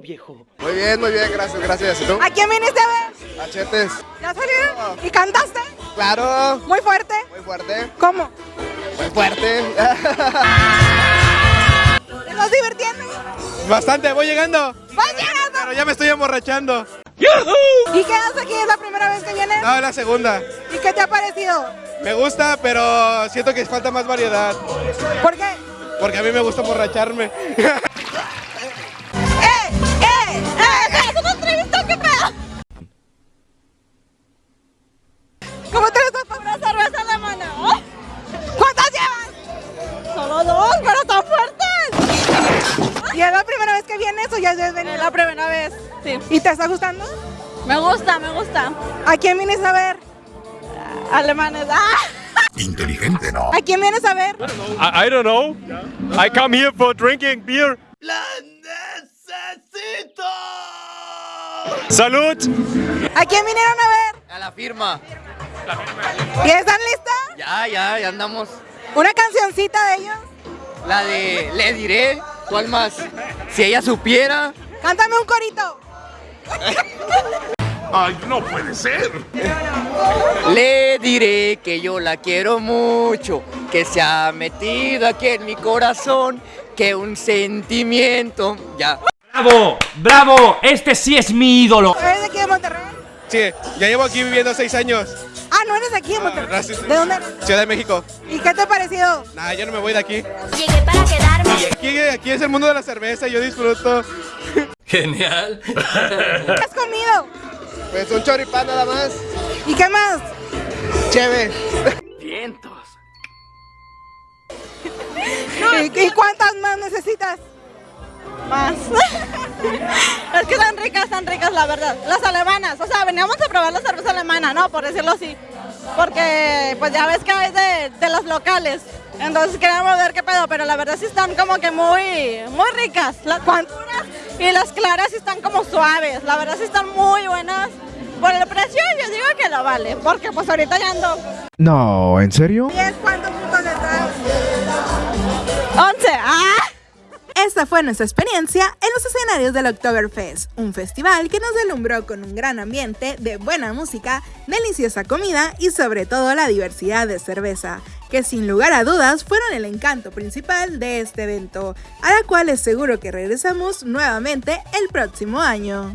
viejo? Muy bien, muy bien, gracias, gracias. ¿Y tú? ¿A quién viniste a ver? Achetes. ¿Ya salieron? ¿Y cantaste? Claro. ¿Muy fuerte? Muy fuerte. ¿Cómo? Muy fuerte. ¿Te estás divirtiendo? Bastante, voy llegando. ¡Vas llegando! Pero ya me estoy emborrachando. ¿Y qué haces aquí? ¿Es la primera vez que vienes? No, la segunda. ¿Y qué te ha parecido? Me gusta, pero siento que falta más variedad. ¿Por qué? Porque a mí me gusta emborracharme. ¿Qué pedo? ¿Cómo te estás por una cerveza alemana? ¿Oh? ¿Cuántas llevas? Solo dos, pero están fuertes. ¿Y es la primera vez que vienes o ya has venido? La primera vez, sí. ¿Y te está gustando? Me gusta, me gusta. ¿A quién vienes a ver? Alemanes. ¡Ah! Inteligente, ¿no? ¿A quién vienes a ver? I, I don't know. I come here for drinking beer. ¡La necesito! ¡Salud! ¿A quién vinieron a ver? A la firma. ¿Y están listas? Ya, ya, ya andamos. ¿Una cancioncita de ellos? La de Le diré. ¿Cuál más? Si ella supiera. Cántame un corito. ¡Ay, no puede ser! Le diré que yo la quiero mucho. Que se ha metido aquí en mi corazón. Que un sentimiento. Ya. ¡Bravo! ¡Bravo! Este sí es mi ídolo. ¿Eres de aquí de Monterrey? Sí, ya llevo aquí viviendo seis años. Ah, no eres de aquí de Monterrey. gracias. ¿De dónde eres? Ciudad de México. ¿Y qué te ha parecido? Nah, yo no me voy de aquí. Llegué para quedarme. Aquí, aquí es el mundo de la cerveza, yo disfruto. Genial. ¿Qué has comido? Pues un choripán nada más. ¿Y qué más? Chévere. Vientos. ¿Y, y cuántas más necesitas? Más. es que están ricas, están ricas, la verdad. Las alemanas. O sea, veníamos a probar la cerveza alemana, ¿no? Por decirlo así. Porque, pues ya ves que es de, de los locales. Entonces queríamos ver qué pedo, pero la verdad sí están como que muy, muy ricas. Las cuanturas y las claras sí están como suaves. La verdad sí están muy buenas. Por el precio yo digo que lo vale, porque pues ahorita ya ando No, ¿en serio? ¿Y es cuántos Fue nuestra experiencia en los escenarios del Oktoberfest, un festival que nos delumbró con un gran ambiente de buena música, deliciosa comida y sobre todo la diversidad de cerveza, que sin lugar a dudas fueron el encanto principal de este evento, a la cual es seguro que regresamos nuevamente el próximo año.